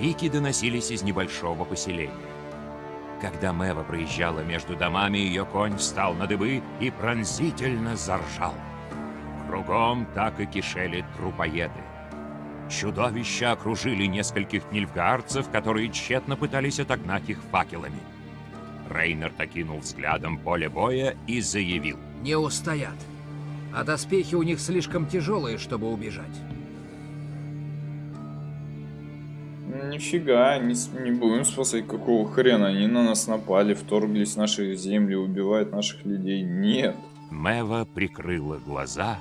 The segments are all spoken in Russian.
Крики доносились из небольшого поселения. Когда Мэва проезжала между домами, ее конь встал на дыбы и пронзительно заржал. Кругом так и кишели трупоеды. Чудовища окружили нескольких нильфгаарцев, которые тщетно пытались отогнать их факелами. Рейнер окинул взглядом поле боя и заявил. «Не устоят, а доспехи у них слишком тяжелые, чтобы убежать». Нифига, не, не будем спасать, какого хрена. Они на нас напали, вторглись в наши земли, убивают наших людей. Нет. Мэва прикрыла глаза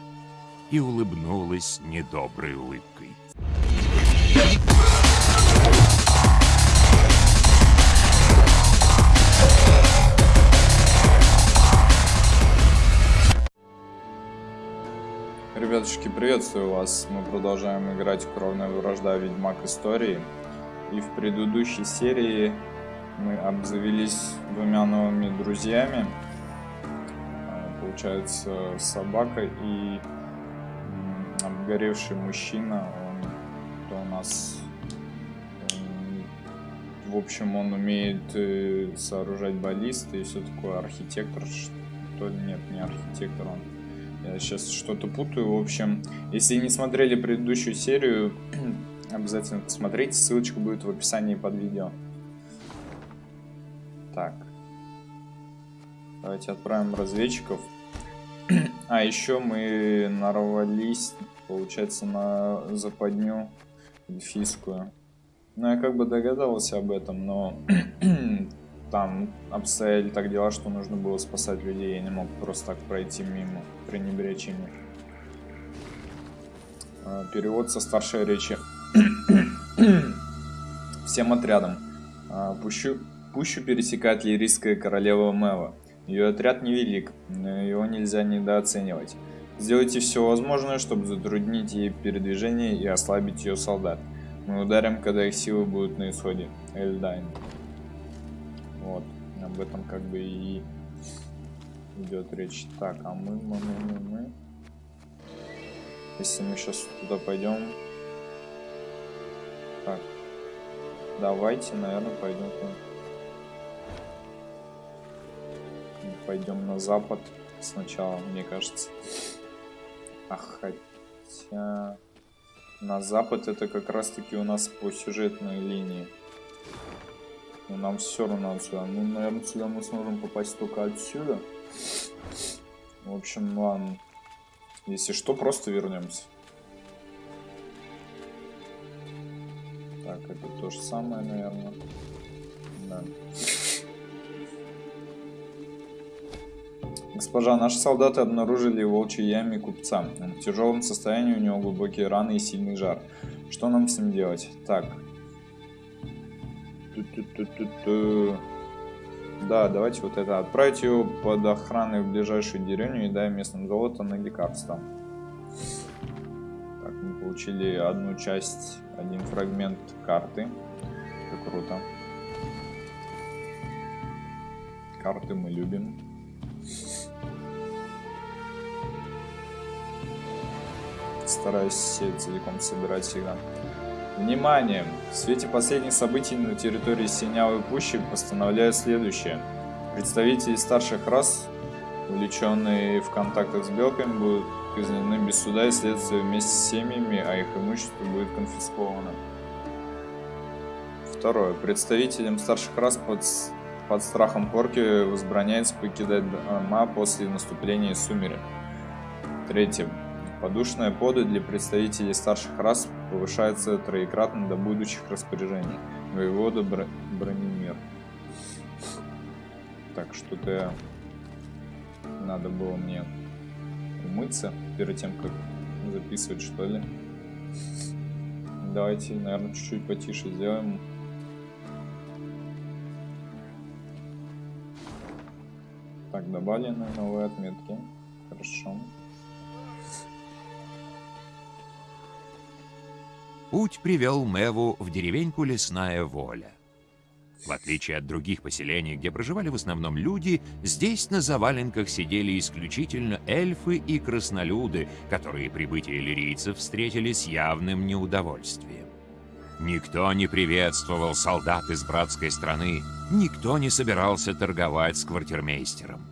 и улыбнулась недоброй улыбкой. Ребятушки, приветствую вас. Мы продолжаем играть Кровная вражда Ведьмак Истории. И в предыдущей серии мы обзавелись двумя новыми друзьями. А, получается, собака и обгоревший мужчина. Он то у нас... В общем, он умеет э, сооружать баллисты и все такое. Архитектор, что нет, не архитектор, он я сейчас что-то путаю. В общем, если не смотрели предыдущую серию, обязательно посмотрите. Ссылочка будет в описании под видео. Так. Давайте отправим разведчиков. А еще мы нарвались, получается, на западню эльфийскую. Ну, я как бы догадывался об этом, но там обстояли так дела, что нужно было спасать людей. Я не мог просто так пройти мимо, пренебречь ими. А, перевод со старшей речи. Всем отрядам. А, пущу, пущу пересекает лирийская королева Мэва. Ее отряд невелик, но его нельзя недооценивать. Сделайте все возможное, чтобы затруднить ей передвижение и ослабить ее солдат. Мы ударим, когда их силы будут на исходе. Эльдайн. Вот, об этом как бы и идет речь. Так, а мы, мы, мы, мы. Если мы сейчас туда пойдем. Так, давайте, наверное, пойдем. Пойдем на запад сначала, мне кажется. А хотя... На запад это как раз таки у нас по сюжетной линии. Но нам все равно отсюда. Ну, наверное, сюда мы сможем попасть только отсюда. В общем, ладно. Если что, просто вернемся. Так, это то же самое, наверное. Да. Госпожа, наши солдаты обнаружили в волчьей яме купца. В тяжелом состоянии у него глубокие раны и сильный жар. Что нам с ним делать? Так, да, давайте вот это. Отправить его под охраной в ближайшую деревню и дай местным золото на лекарства. Получили одну часть, один фрагмент карты. Это круто. Карты мы любим. Стараюсь все целиком собирать всегда. Внимание! В свете последних событий на территории Синявой Пущи постановляю следующее. Представители старших рас, увлеченные в контактах с белками, будут казнены без суда и следствия вместе с семьями, а их имущество будет конфисковано. Второе. Представителям старших рас под, под страхом порки возбраняется покидать дома после наступления сумерек. Третье. Подушная пода для представителей старших рас повышается троекратно до будущих распоряжений. Воевода Бр... Бронемир. Так, что-то надо было мне умыться перед тем, как записывать, что ли. Давайте, наверное, чуть-чуть потише сделаем. Так, добавлены новые отметки. Хорошо. Путь привел Мэву в деревеньку Лесная Воля. В отличие от других поселений, где проживали в основном люди, здесь на заваленках сидели исключительно эльфы и краснолюды, которые прибытие лирийцев встретили с явным неудовольствием. Никто не приветствовал солдат из братской страны, никто не собирался торговать с квартирмейстером.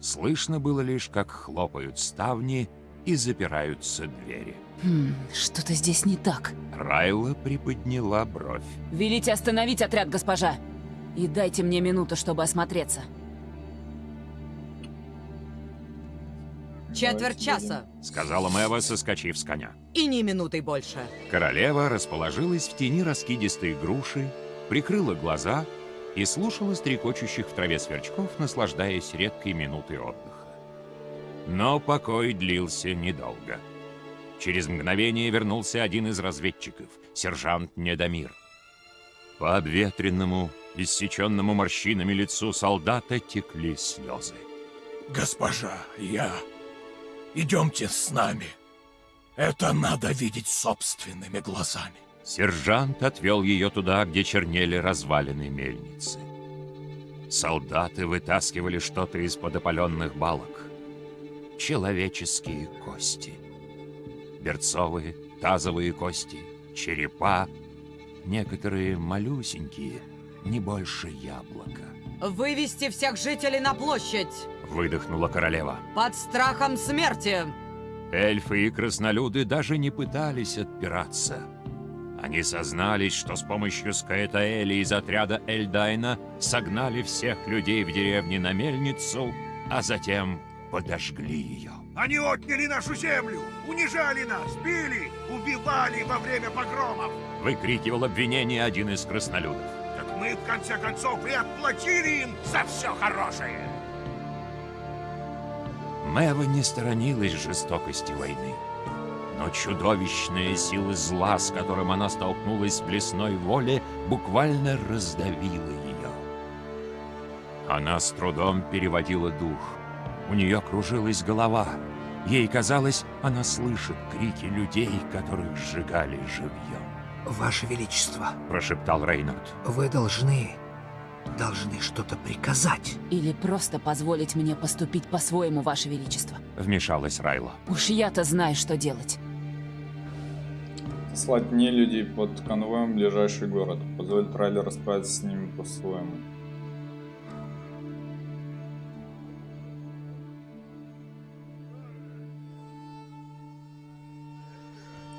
Слышно было лишь, как хлопают ставни и запираются двери. Хм, что-то здесь не так. Райла приподняла бровь. Велите остановить отряд, госпожа. И дайте мне минуту, чтобы осмотреться. Четверть часа. Сказала Мэва, соскочив с коня. И ни минуты больше. Королева расположилась в тени раскидистой груши, прикрыла глаза и слушала стрекочущих в траве сверчков, наслаждаясь редкой минутой отдыха. Но покой длился недолго. Через мгновение вернулся один из разведчиков, сержант Недомир. По обветренному, иссеченному морщинами лицу солдата текли слезы. Госпожа, я... Идемте с нами. Это надо видеть собственными глазами. Сержант отвел ее туда, где чернели развалины мельницы. Солдаты вытаскивали что-то из-под опаленных балок. Человеческие кости. Берцовые, тазовые кости, черепа. Некоторые малюсенькие, не больше яблока. Вывести всех жителей на площадь. Выдохнула королева. Под страхом смерти. Эльфы и краснолюды даже не пытались отпираться. Они сознались, что с помощью Скаэтаэли из отряда Эльдайна согнали всех людей в деревне на мельницу, а затем подожгли ее. Они отняли нашу землю, унижали нас, били, убивали во время погромов. Выкрикивал обвинение один из краснолюдов. Так мы, в конце концов, и отплатили им за все хорошее. Мэва не сторонилась жестокости войны. Но чудовищная сила зла, с которым она столкнулась в лесной воле, буквально раздавила ее. Она с трудом переводила дух. У нее кружилась голова. Ей казалось, она слышит крики людей, которых сжигали живьем. Ваше Величество, Прошептал Рейнард. вы должны... должны что-то приказать. Или просто позволить мне поступить по-своему, Ваше Величество. Вмешалась Райла. Уж я-то знаю, что делать. Послать не людей под конвоем в ближайший город. Позволить Райле расправиться с ними по-своему.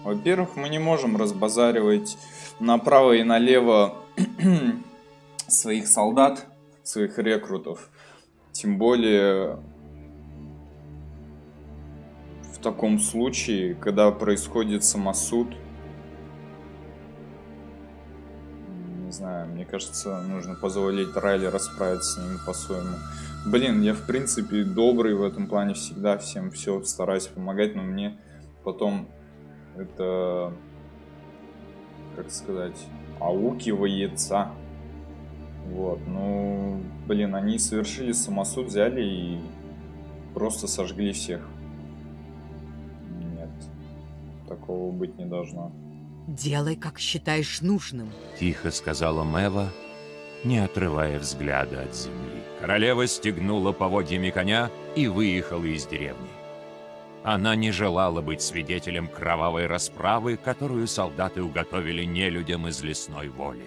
Во-первых, мы не можем разбазаривать направо и налево своих солдат, своих рекрутов. Тем более в таком случае, когда происходит самосуд, не знаю, мне кажется, нужно позволить Райли расправиться с ними по-своему. Блин, я в принципе добрый в этом плане всегда, всем все стараюсь помогать, но мне потом это, как сказать, аукивается. Вот, ну, блин, они совершили самосуд, взяли и просто сожгли всех. Нет, такого быть не должно. Делай, как считаешь нужным. Тихо сказала Мэва, не отрывая взгляда от земли. Королева стегнула поводьями коня и выехала из деревни. Она не желала быть свидетелем кровавой расправы, которую солдаты уготовили нелюдям из лесной воли.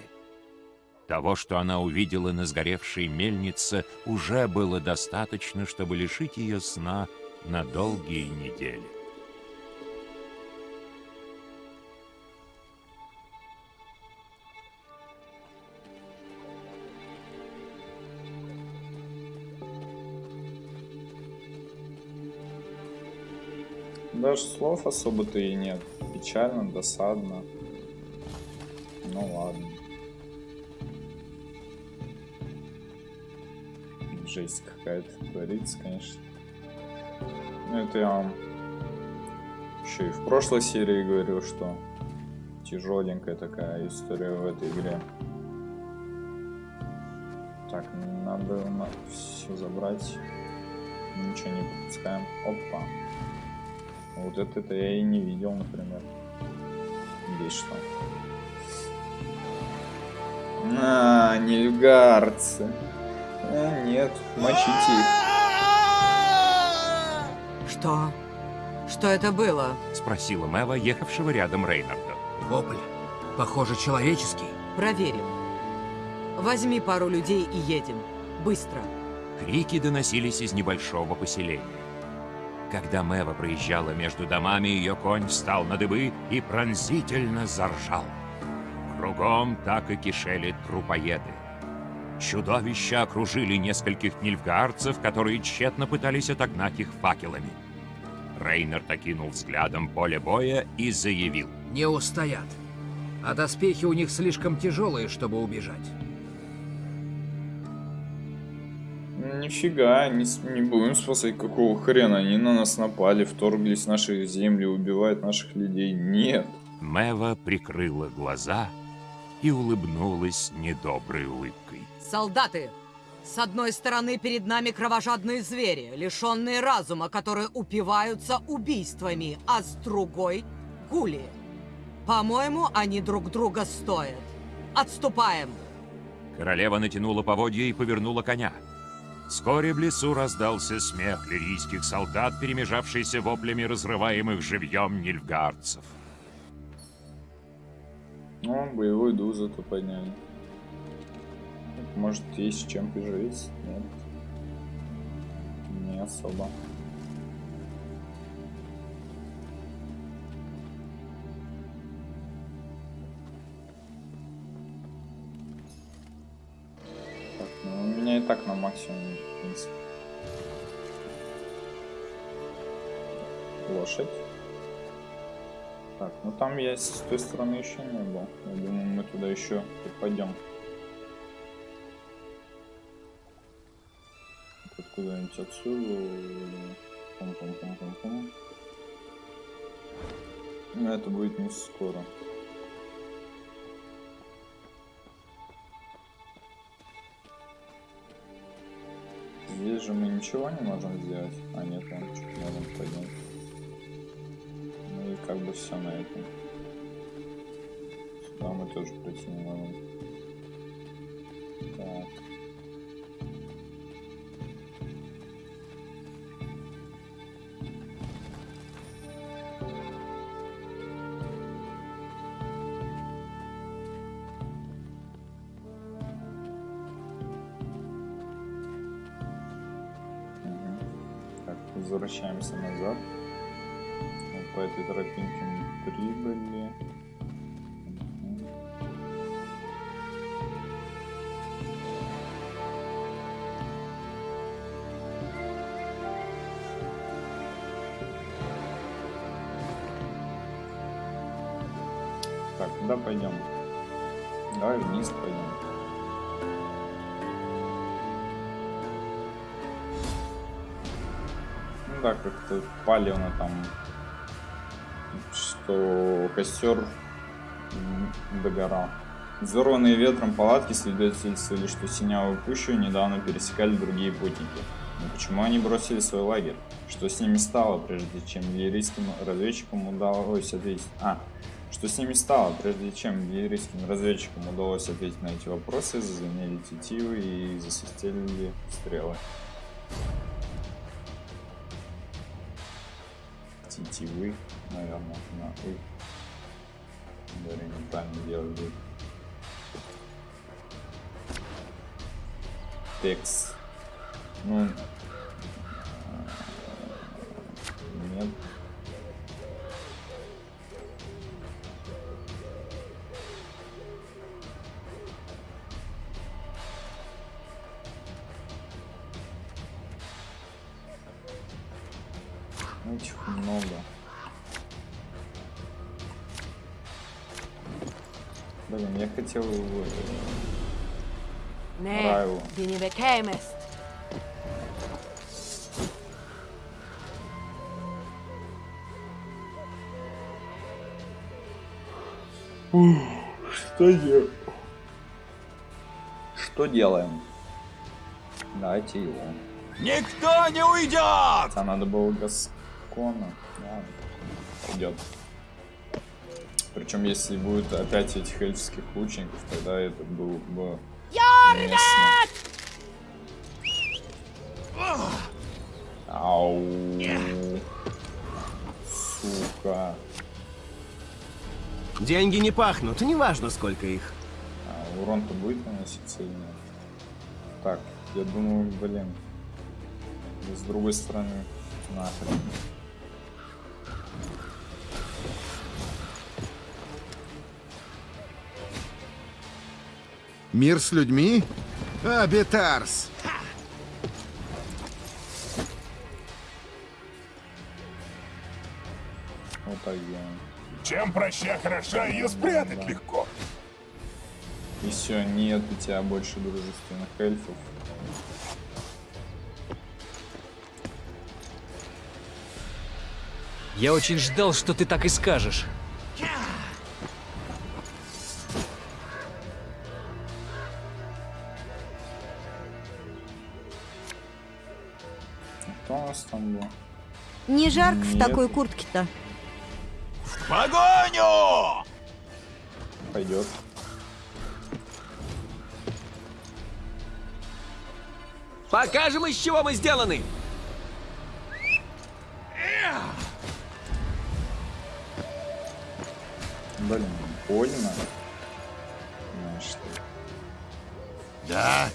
Того, что она увидела на сгоревшей мельнице, уже было достаточно, чтобы лишить ее сна на долгие недели. Даже слов особо-то и нет. Печально, досадно. Ну ладно. Жесть какая-то творится, конечно. Ну это я вам еще и в прошлой серии говорил, что тяжеленькая такая история в этой игре. Так, надо все забрать. Ничего не пропускаем. Опа. Вот это я и не видел, например. Здесь что? А, нильгарцы. А, нет, мочите их. Что? Что это было? Спросила Мэва, ехавшего рядом Рейнарда. Вопль. Похоже, человеческий. Проверим. Возьми пару людей и едем. Быстро. Крики доносились из небольшого поселения. Когда Мэва проезжала между домами, ее конь встал на дыбы и пронзительно заржал. Кругом так и кишели трупоеды. Чудовища окружили нескольких нильфгаарцев, которые тщетно пытались отогнать их факелами. Рейнард окинул взглядом поле боя и заявил. Не устоят. А доспехи у них слишком тяжелые, чтобы убежать. Нифига, не, не будем спасать, какого хрена. Они на нас напали, вторглись в наши земли, убивают наших людей. Нет. Мэва прикрыла глаза и улыбнулась недоброй улыбкой. Солдаты! С одной стороны, перед нами кровожадные звери, лишенные разума, которые упиваются убийствами, а с другой — гули. По-моему, они друг друга стоят. Отступаем! Королева натянула поводья и повернула коня. Вскоре в лесу раздался смех лирийских солдат, перемежавшийся воплями разрываемых живьем нильфгаарцев. Ну, боевой дух зато подняли. Может, есть чем пожить? Нет. Не особо. Меня и так на максимум, в принципе. Лошадь. Так, ну там я с той стороны еще не был. Я думаю, мы туда еще пойдем. Вот Куда-нибудь отсюда. или Пум-пум-пум-пум-пум. Но это будет не скоро. Здесь же мы ничего не можем сделать. А нет, вон чуть можем поднять. Ну и как бы все на этом. Сюда мы тоже пройти не можем. Так. Возвращаемся назад. Вот по этой тропинке мы прибыли. Так, куда пойдем? Давай вниз пойдем. Ну да, как-то палевно там, что костер догорал. Взорванные ветром палатки свидетельствовали, что Синявую пущу недавно пересекали другие путники. Но почему они бросили свой лагерь? Что с ними стало, прежде чем лирийским разведчикам удалось ответить... А, что с ними стало, прежде чем лирийским разведчикам удалось ответить на эти вопросы, зазвенели тетивы и засвистели стрелы. Тетивы, наверное, нахуй. Говорю, неправильно делали. Текс. Ну, э, нет. полетел в э, Раю. Ух, что делаем? Что делаем? Дайте его. Никто не уйдет! А надо было Гаскона. Да, идет. Причем, если будет опять этих эльфских лучников, тогда это было бы уместно. Ау. Сука. Деньги не пахнут, неважно сколько их. А урон-то будет наноситься или нет? Так, я думаю, блин. С другой стороны, нахрен. Мир с людьми? Абитарс! Вот так делаем. Чем проща хороша, ее спрятать легко. И все, нет у тебя больше дружественных эльфов. Я очень ждал, что ты так и скажешь. Жарко в Нет. такой куртке-то. Погоню! Пойдет. Покажем, из чего мы сделаны! Блин, больно. Знаешь что? Да,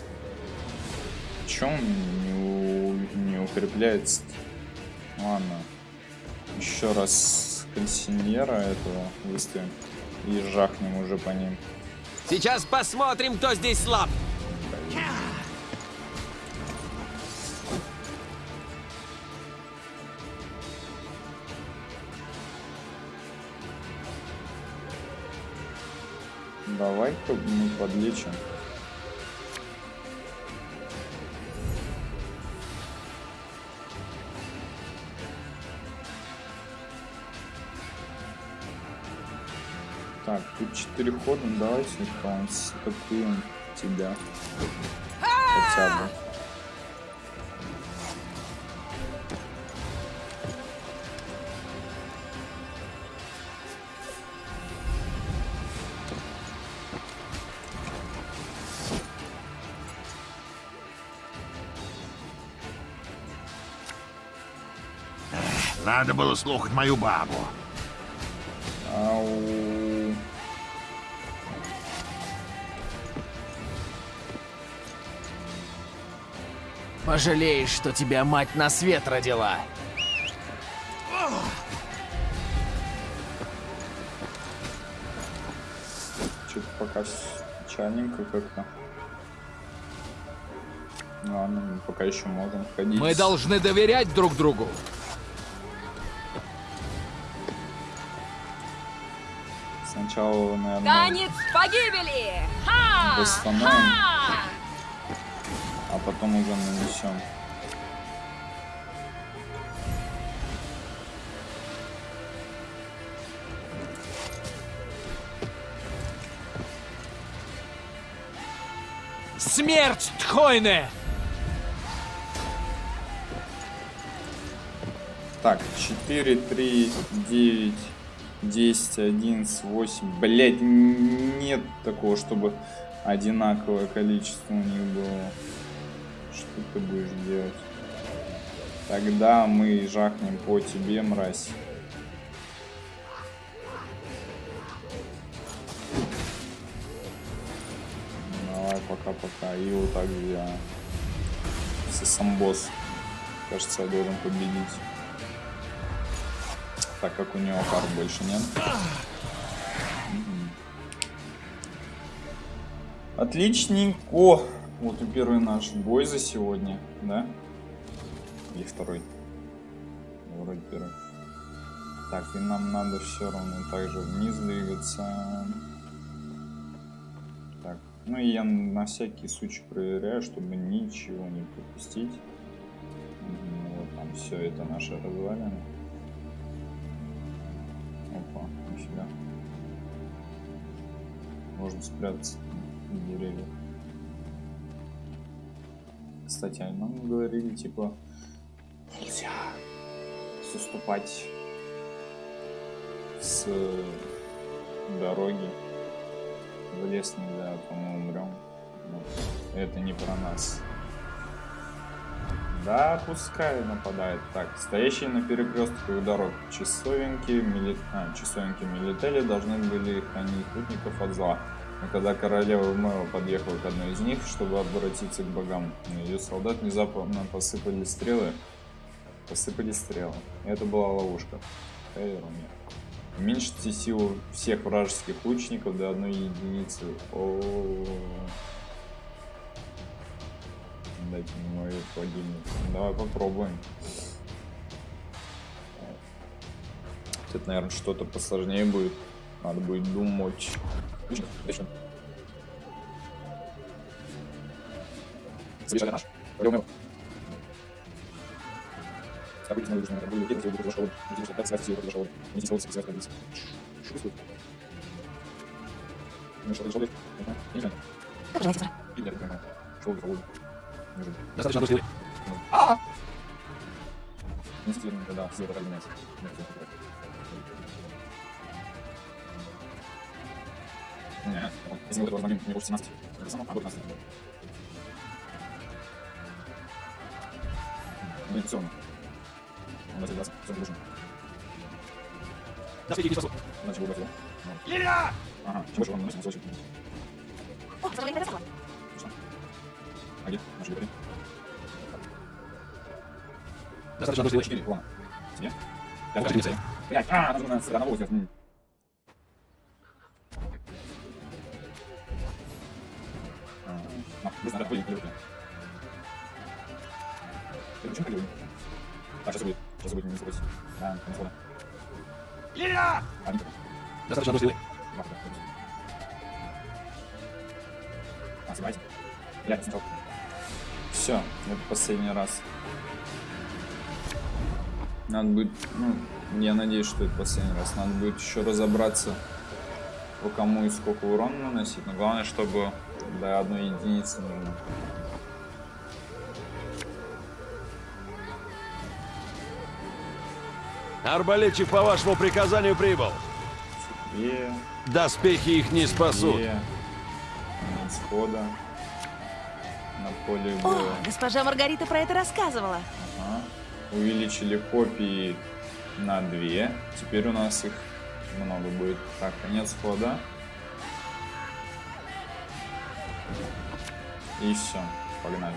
Чем не, у- не укрепляется? Еще раз консиньера этого выставим. И жахнем уже по ним. Сейчас посмотрим, кто здесь слаб. Давай-ка мы подлечим. Ну, давайте констатуем тебя. Хотя бы. надо было слухать мою бабу. Пожалеешь, что тебя мать на свет родила. Что-то пока печальненько как-то. Ладно, мы пока еще можем ходить. Мы должны доверять друг другу. Сначала, наверное, Танец погибели! Ха! восстановим, Ха! Потом уже нанесем. Смерть Тхойне! Так, 4, 3, 9, 10, 11, 8. Блять, нет такого, чтобы одинаковое количество у них было. Что ты будешь делать? Тогда мы жахнем по тебе, мразь. Давай, пока-пока. И вот так я. сам босс. Кажется, я должен победить. Так как у него карт больше нет. Отличненько. Вот и первый наш бой за сегодня, да? Или второй? Вроде первый. Так, и нам надо все равно также вниз двигаться. Так, ну и я на всякий случай проверяю, чтобы ничего не пропустить. Мгм, Вот там все это наше развалины. Опа, нифига. Можно спрятаться в деревьях. Кстати, а нам говорили, типа, нельзя заступать с дороги в лес нельзя, мы умрем. Это не про нас. Да, пускай нападает. Так, стоящие на перекрестках дорог часовенки, мили... а, часовенки милители должны были хранить путников от зла. Но когда королева Мэо подъехала к одной из них, чтобы обратиться к богам, на ее солдат внезапно посыпали стрелы. Посыпали стрелы. Это была ловушка. Ирония. Уменьшите силу всех вражеских лучников до одной единицы. О, -о, -о. Дайте мне мой холодильник. Давай попробуем. Это, наверное, что-то посложнее будет. Надо будет думать. Совершенно наш. Пойдем События нужно. Были лететь, если будет школы. Не так связь силы школы. Не силы связь ходить. Что происходит? Ну что, школы? Не знаю. Как же это? Я не понимаю. Школы, школы. Достаточно одной стрелы. А! Нести, да, все это меняется. Не, вот, если мы этого возьмем, мне больше 17, это само, а вот 15. Блин, все равно. Он начал 20, все, нужно. Да, не спасу. Иначе будет его. Илья! Ага, чем больше он наносит, носочек. О, смотри, это самое. Что? Где? Наши говори. Достаточно стрелы. 4, ладно. Тебе? Я Покажи мне цель. Блять, а, нужно на на волосе. Надеюсь, что это последний раз. Надо будет еще разобраться, по кому и сколько урона наносить. Но главное, чтобы до одной единицы нужно. Арбалетчик по вашему приказанию прибыл. И, Доспехи их не спасут. и, конец хода на поле О, госпожа Маргарита про это рассказывала. Ага. Увеличили копии на 2. Теперь у нас их много будет. Так, конец хода. И все. Погнали.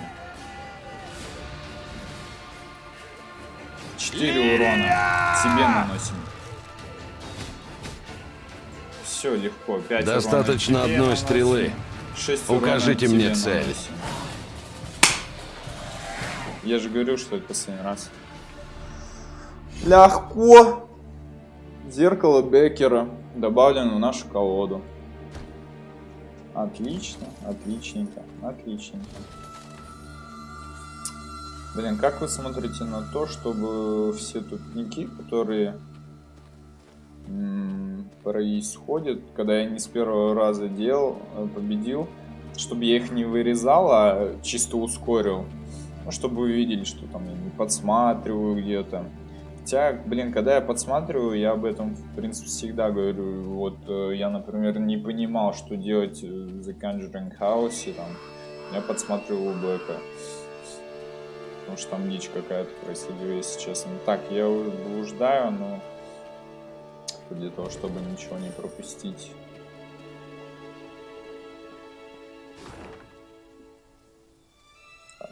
4 урона. Тебе наносим. Все легко. 5 Достаточно урона одной наносим. стрелы. 6 Укажите мне цель. наносим. Я же говорю, что это последний раз. Легко. Зеркало Беккера добавлено в нашу колоду. Отлично, отличненько, отличненько. Блин, как вы смотрите на то, чтобы все тупники, которые происходят, когда я не с первого раза делал, э, победил, чтобы я их не вырезал, а чисто ускорил. Ну, чтобы вы видели, что там я не подсматриваю где-то. Хотя, блин, когда я подсматриваю, я об этом, в принципе, всегда говорю. Вот э, я, например, не понимал, что делать в The Conjuring House, и там, я подсматривал у Блэка. Потому что там дичь какая-то происходила, если честно. Так, я блуждаю, но для того, чтобы ничего не пропустить.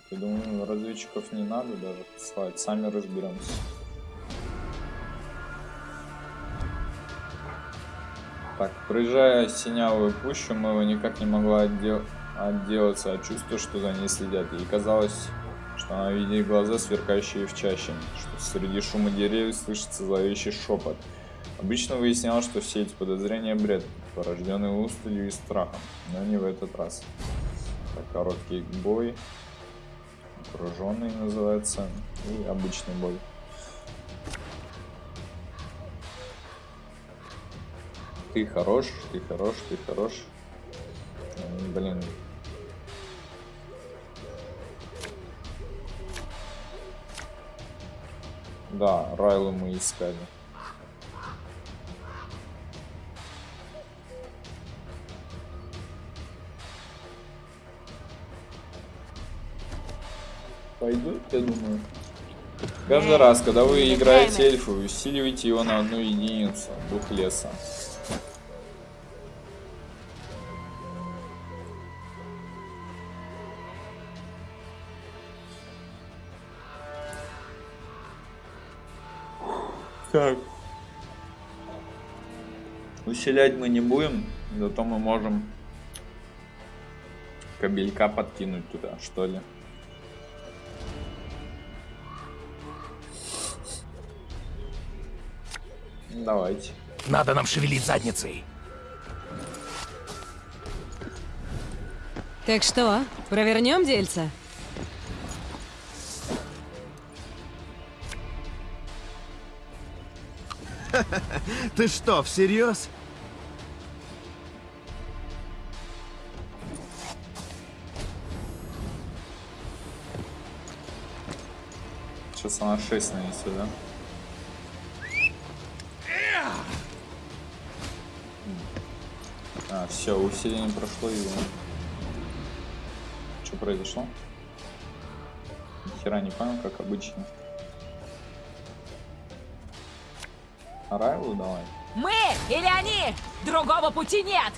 Я думаю, разведчиков не надо даже посылать, сами разберемся. Так, проезжая синявую пущу, мы его никак не могла отдел... отделаться от чувства, что за ней следят. И казалось, что она видит глаза, сверкающие в чаще, что среди шума деревьев слышится зловещий шепот. Обычно выяснялось, что все эти подозрения бред, порожденный усталью и страхом, но не в этот раз. Так, короткий бой, окруженный называется, и обычный бой. Ты хорош, ты хорош, ты хорош. Блин. Да, Райлы мы искали. Пойдет, я думаю. Каждый раз, когда вы играете эльфа, вы усиливаете его на одну единицу. Дух леса. Так. Усилять мы не будем, зато мы можем кабелька подкинуть туда, что ли. Давайте. Надо нам шевелить задницей. Так что, провернем дельца? Ты что, всерьез? Сейчас она 6 нанесет, да? Все, усиление прошло и... Что произошло? Ни хера не понял, как обычно. Райлу давай. Мы или они? Другого пути нет!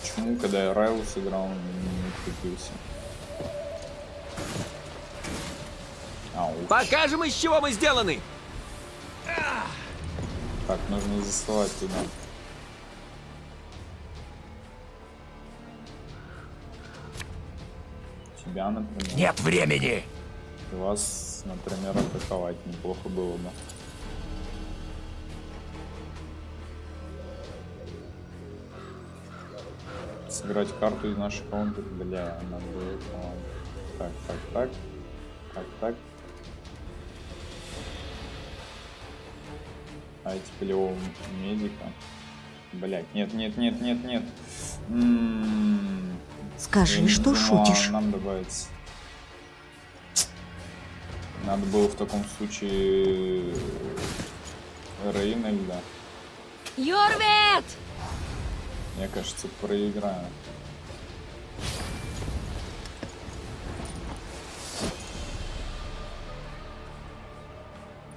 Почему, когда я Райлу сыграл, он не крутился? Ау. Покажем, из чего мы сделаны! Так, нужно засылать туда. Тебя, например. Нет времени! И вас, например, атаковать неплохо было бы. Сыграть карту из наших каунтов, бля, надо было. ладно. Так, так, так. Так, так. А эти полевого медика. Блять, нет, нет, нет, нет, нет. М-м-м. Скажи, Я что думал, шутишь. Нам добавится. Надо было в таком случае Рейнольда. Юрвет! Я, кажется, проиграю.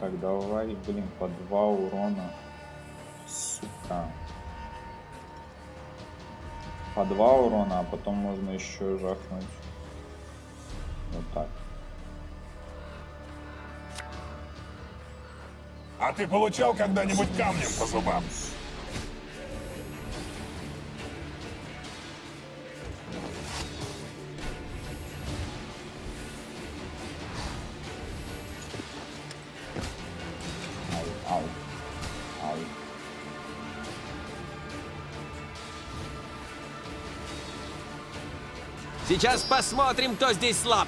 Так, давай, блин, по два урона. Сука. По два урона, а потом можно еще жахнуть. Вот так. А ты получал когда-нибудь камнем по зубам? Сейчас посмотрим, кто здесь слаб.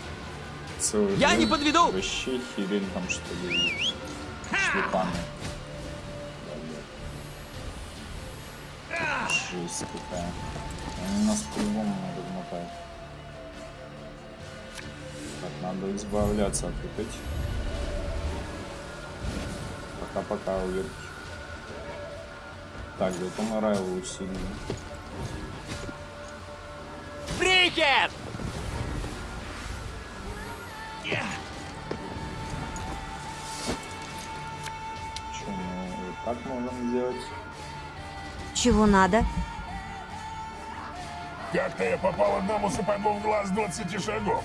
Целый Я не подведу! Вообще херень там что ли. Шлепаны. Жесть какая. Они нас по-любому надо мотать. Так, надо избавляться от вот этих. Пока-пока, уверки. Так, зато мы Райлу усилили. Брикет! Можем сделать? Чего надо? Как-то я попал одному сапогу в глаз 20 шагов.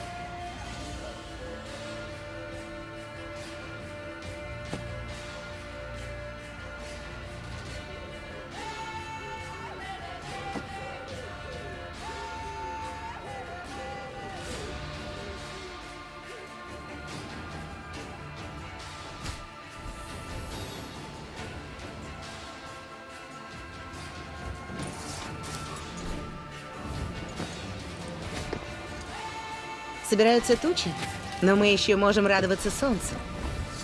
Собираются тучи, но мы еще можем радоваться солнцу.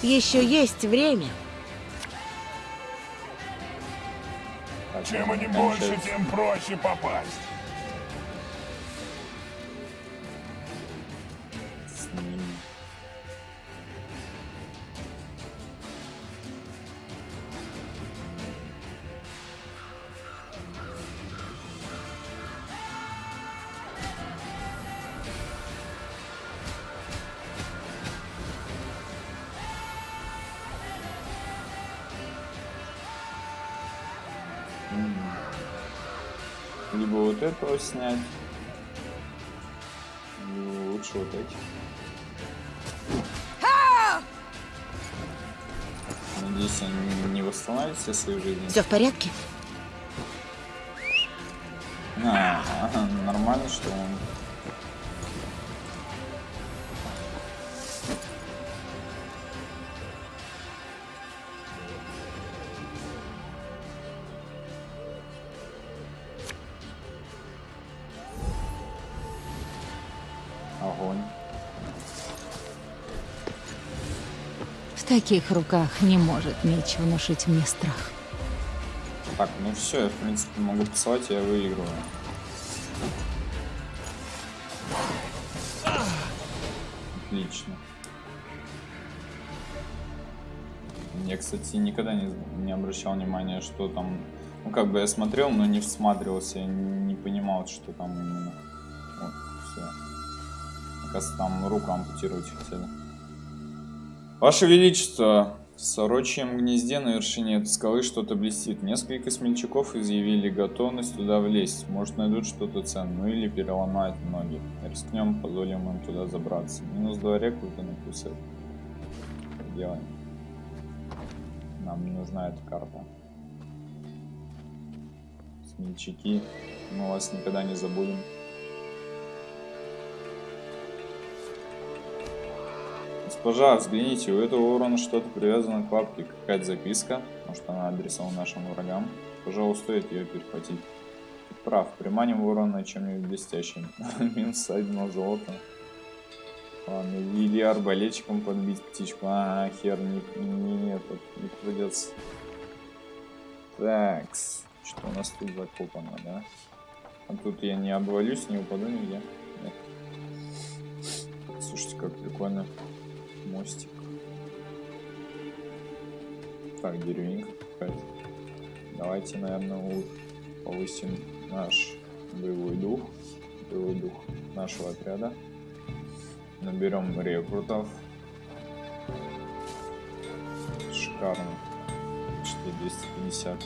Еще есть время. Так, Чем они больше, тем проще попасть. Этого снять. Либо лучше вот эти. Надеюсь, они не восстановят все свои жизни. Все в порядке? Таких руках не может меч внушить мне страх. Так, ну все, я в принципе могу посылать, я выигрываю. Отлично. Я, кстати, никогда не, не обращал внимания, что там... Ну, как бы я смотрел, но не всматривался, не понимал, что там именно. Вот, все. Оказывается, там руку ампутировать хотели. Ваше Величество, в сорочьем гнезде на вершине этой скалы что-то блестит. Несколько смельчаков изъявили готовность туда влезть. Может найдут что-то ценное, или переломают ноги. Рискнем, позволим им туда забраться. Минус два рекрута на плюс Делаем. Нам не нужна эта карта. Смельчаки, мы вас никогда не забудем. Госпожа, взгляните, у этого ворона что-то привязано к лапке, какая-то записка. Может она адресована нашим врагам. Пожалуй, стоит ее перехватить. Прав, приманим ворона чем-нибудь блестящим. Минус одно золото. Ладно, или арбалетчиком подбить птичку. А, хер, не, не, этот, не придется. Такс. Что у нас тут закопано, да? А тут я не обвалюсь, не упаду нигде. Нет. Слушайте, как прикольно мостик. Так, деревенька какая-то. Давайте, наверное, повысим наш боевой дух. Боевой дух нашего отряда. Наберем рекрутов. Шикарно. 4250.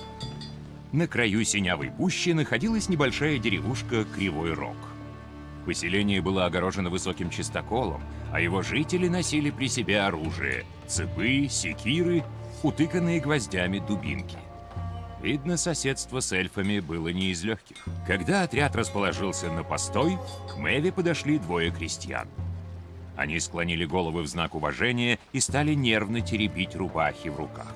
На краю синявой пущи находилась небольшая деревушка Кривой Рог. Поселение было огорожено высоким чистоколом, а его жители носили при себе оружие – цепы, секиры, утыканные гвоздями дубинки. Видно, соседство с эльфами было не из легких. Когда отряд расположился на постой, к Мэве подошли двое крестьян. Они склонили головы в знак уважения и стали нервно теребить рубахи в руках.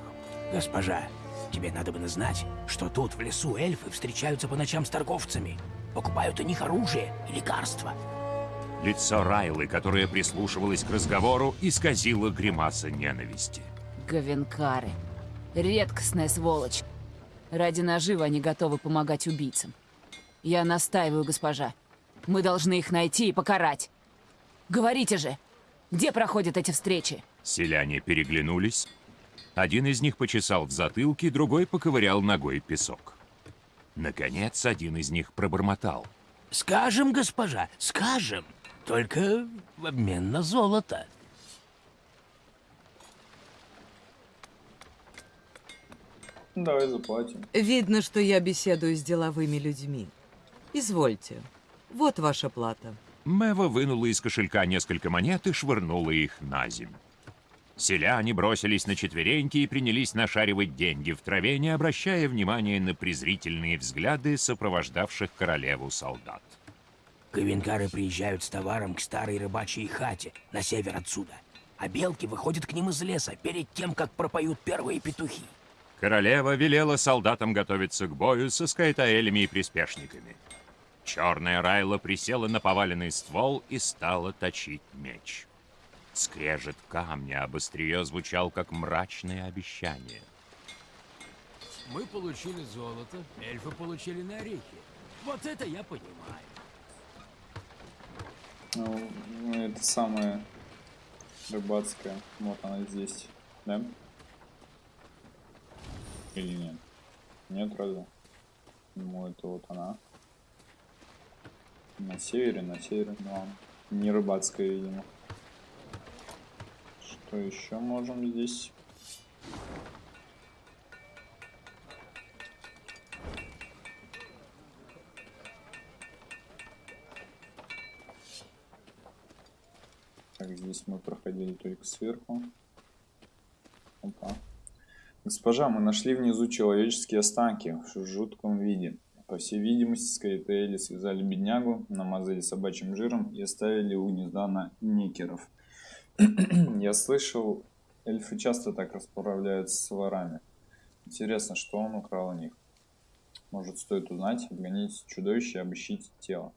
Госпожа, тебе надо бы знать, что тут в лесу эльфы встречаются по ночам с торговцами. Покупают у них оружие и лекарства. Лицо Райлы, которая прислушивалась к разговору, исказило гримаса ненависти. Говенкары. Редкостная сволочь. Ради наживы они готовы помогать убийцам. Я настаиваю, госпожа. Мы должны их найти и покарать. Говорите же, где проходят эти встречи? Селяне переглянулись. Один из них почесал в затылке, другой поковырял ногой песок. Наконец, один из них пробормотал. «Скажем, госпожа, скажем, только в обмен на золото». Давай заплатим. Видно, что я беседую с деловыми людьми. Извольте, вот ваша плата. Мэва вынула из кошелька несколько монет и швырнула их на землю. Селяне бросились на четвереньки и принялись нашаривать деньги в траве, не обращая внимания на презрительные взгляды сопровождавших королеву солдат. Ковенкары приезжают с товаром к старой рыбачьей хате на север отсюда, а белки выходят к ним из леса перед тем, как пропоют первые петухи. Королева велела солдатам готовиться к бою со скайтаэлями и приспешниками. Черная Райла присела на поваленный ствол и стала точить меч. Скрежет камня об острие звучал, как мрачное обещание. Мы получили золото, эльфы получили на орехи. Вот это я понимаю. Ну, это самая рыбацкая. Вот она здесь, да? Или нет? Нет, разве? Ну, это вот она. На севере, на севере, но не рыбацкая, видимо. Что еще можем здесь? Здесь мы проходили только сверху. Опа. Госпожа, мы нашли внизу человеческие останки в жутком виде. По всей видимости, Скайтейли связали беднягу, намазали собачьим жиром и оставили у гнезда на некеров. Я слышал, эльфы часто так расправляются с ворами. Интересно, что он украл у них. Может, стоит узнать, обгонить чудовище и обыщить тело.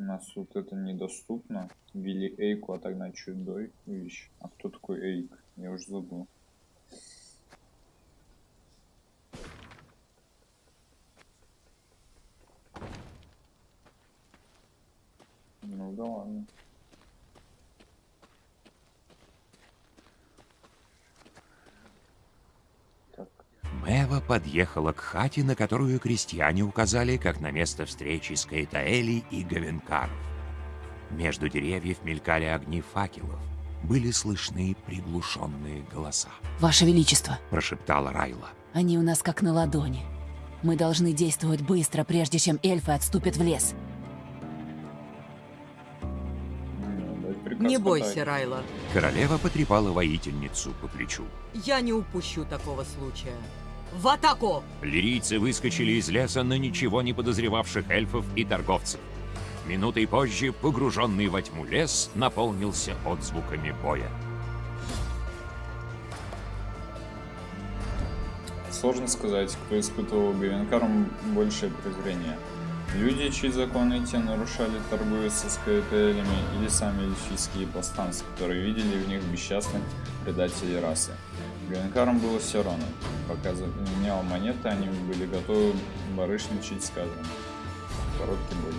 У нас вот это недоступно. Вилли Эйку отогнать чудовище. А кто такой Эйк? Я уже забыл. Ну да ладно. Мэва подъехала к хате, на которую крестьяне указали как на место встречи с Каэтаэли и Гавенкаров. Между деревьев мелькали огни факелов. Были слышны приглушенные голоса. Ваше Величество, Прошептала Райла. они у нас как на ладони. Мы должны действовать быстро, прежде чем эльфы отступят в лес. Не бойся, Райла. Королева потрепала воительницу по плечу. Я не упущу такого случая. В атаку! Лирийцы выскочили из леса на ничего не подозревавших эльфов и торговцев. Минутой позже погруженный во тьму лес наполнился отзвуками боя. Сложно сказать, кто испытывал Гавенкаром большее презрение. Люди, чьи законы те нарушали, торгуя со скаэтелями, или сами эльфийские повстанцы, которые видели в них бесчастных предателей расы. Гавенкарам было все равно. Пока заменял монеты, они были готовы барышничать сказано. Короткий бой.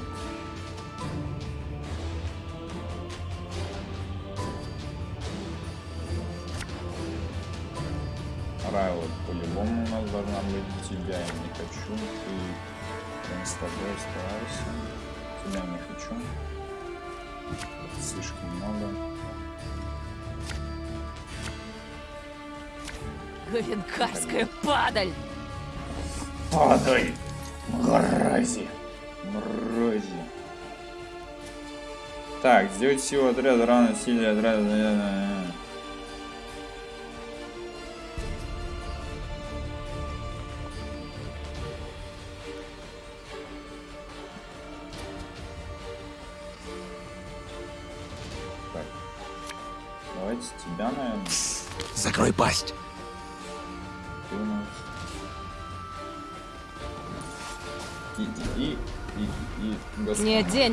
Райла, по-любому у нас должна быть тебя. Я не хочу. Ты с тобой старайся. Тебя не хочу. Слишком много. Говенкарская падаль! Падай! Мрази! Мрази! Так, сделать силу отряда равно силе отряда.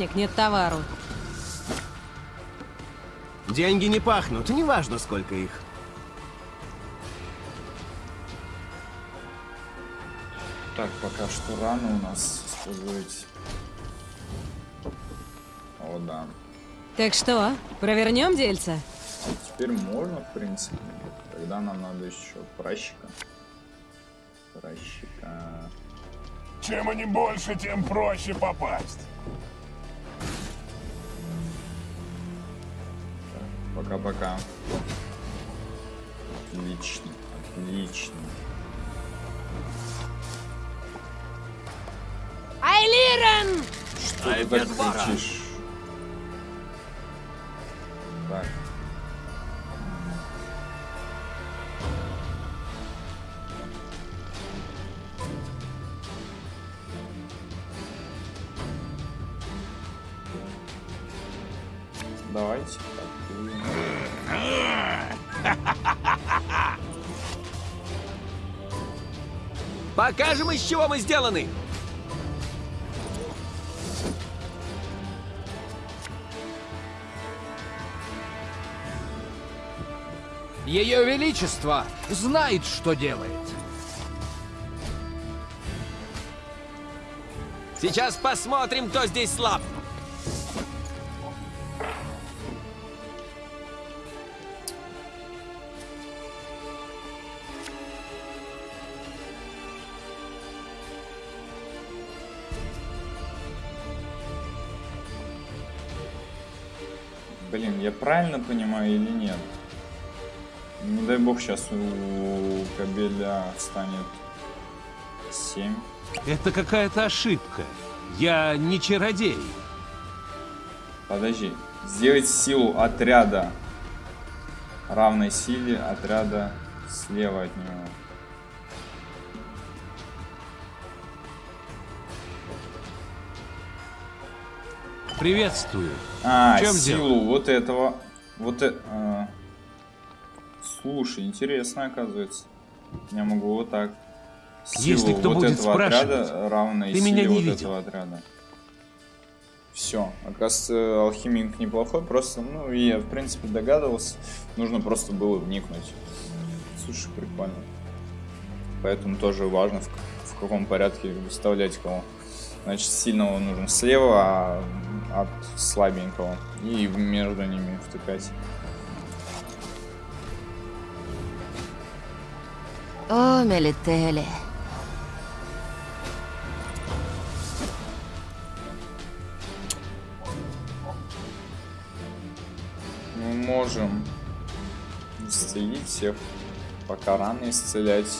Денег, нет товару. Деньги не пахнут, неважно сколько их. Так, пока что рано у нас использовать. О, да. Так что, провернем дельца? Теперь можно, в принципе. Тогда нам надо еще пращика. Пращика. Чем они больше, тем проще попасть. Пока-пока. Отлично, отлично. Айлирен! Что ты так кричишь? Сделаны! Ее Величество знает, что делает. Сейчас посмотрим, кто здесь слаб. Правильно понимаю или нет? Не дай бог сейчас у Кабеля станет 7. Это какая-то ошибка. Я не чародей. Подожди. Сделать силу отряда равной силе отряда слева от него. Приветствую. А, В чем силу дело? вот этого. Вот это. а. Слушай, интересно оказывается. Я могу вот так. Силу Если кто вот будет этого спрашивать, отряда равной ты силе меня не вот видел. этого отряда. Все. Оказывается, алхимик неплохой, просто, ну, я в принципе догадывался. Нужно просто было вникнуть. Слушай, прикольно. Поэтому тоже важно, в, в каком порядке выставлять кого. Значит, сильного нужно слева, а от слабенького. И между ними втыкать. О, Мелители. Мы можем исцелить всех, пока раны исцелять,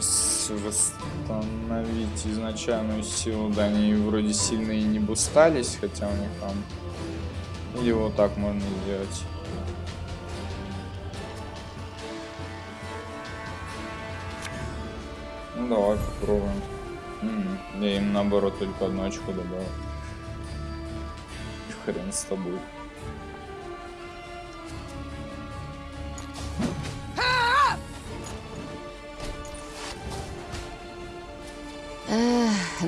с- восстановить изначальную силу. Да, они вроде сильно и не бустались, хотя у них там... Или вот так можно сделать. Ну давай попробуем. М, Я им наоборот только одну очко добавил. Хрен с тобой.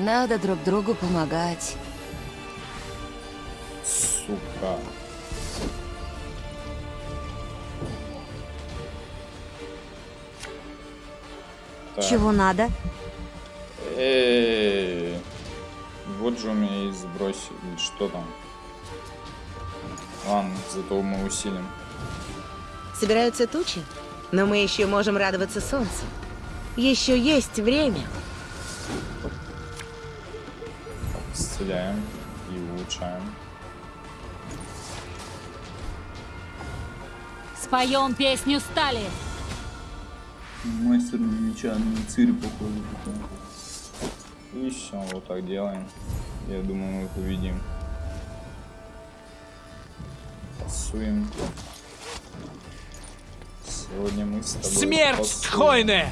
Надо друг другу помогать. Сука. Так. Чего надо? Эй, вот же у меня есть сбросить. Что там? Ладно, зато мы усилим. Собираются тучи, но мы еще можем радоваться солнцу. Еще есть время. Исцеляем и улучшаем. Споем песню стали. Мастер меча на цири похоже. И все, вот так делаем. Я думаю, мы победим. Пасуем. Сегодня мы с тобой Смерть пасуем.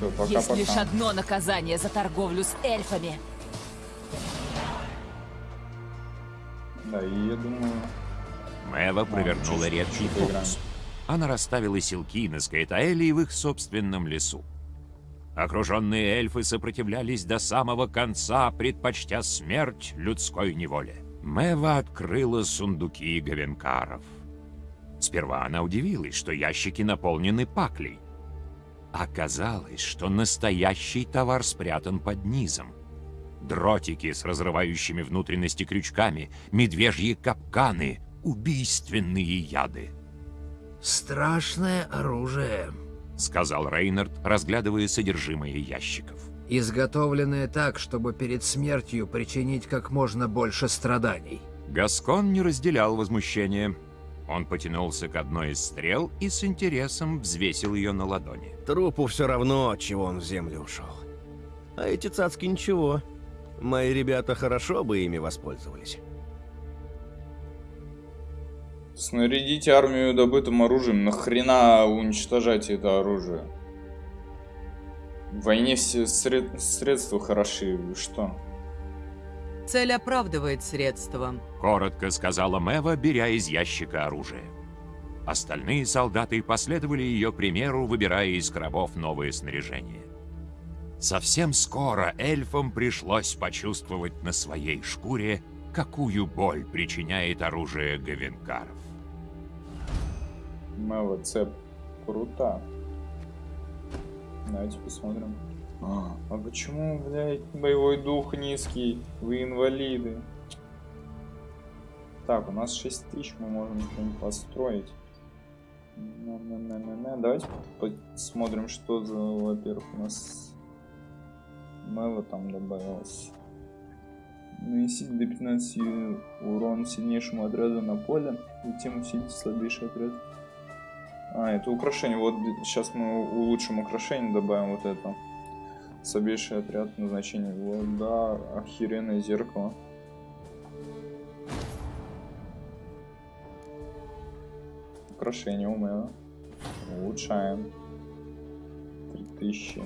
Все, Есть пока-пока. лишь одно наказание за торговлю с эльфами. Да, и я думаю... Мэва провернула редкий фокус. Она расставила силки на Скайтаэле в их собственном лесу. Окруженные эльфы сопротивлялись до самого конца, предпочтя смерть людской неволе. Мэва открыла сундуки гавенкаров. Сперва она удивилась, что ящики наполнены паклей. Оказалось, что настоящий товар спрятан под низом. Дротики с разрывающими внутренности крючками, медвежьи капканы, убийственные яды. Страшное оружие. Сказал Рейнард, разглядывая содержимое ящиков. Изготовленное так, чтобы перед смертью причинить как можно больше страданий. Гаскон не разделял возмущения. Он потянулся к одной из стрел и с интересом взвесил ее на ладони. Трупу все равно, от чего он в землю ушел. А эти цацки ничего. Мои ребята хорошо бы ими воспользовались. Снарядите армию добытым оружием. Нахрена уничтожать это оружие? В войне все сред- средства хороши. Вы что? Цель оправдывает средства. Коротко сказала Мэва, беря из ящика оружие. Остальные солдаты последовали ее примеру, выбирая из коробов новое снаряжение. Совсем скоро эльфам пришлось почувствовать на своей шкуре, какую боль причиняет оружие гавенкаров. Мэва цеп крута. Давайте посмотрим. А, а почему, блядь, боевой дух низкий? Вы инвалиды. Так, у нас 6 тысяч, мы можем что-нибудь построить. На-на-на-на-на. Давайте посмотрим, что за, во-первых, у нас Мэва там добавилось. Нанесите до 15 урон сильнейшему отряду на поле, затем усилите слабейший отряд. А, это украшение. Вот сейчас мы улучшим украшение, добавим вот это. Слабейший отряд назначения. Вот, да, охеренное зеркало. Украшение у Мэва. Улучшаем. 3000.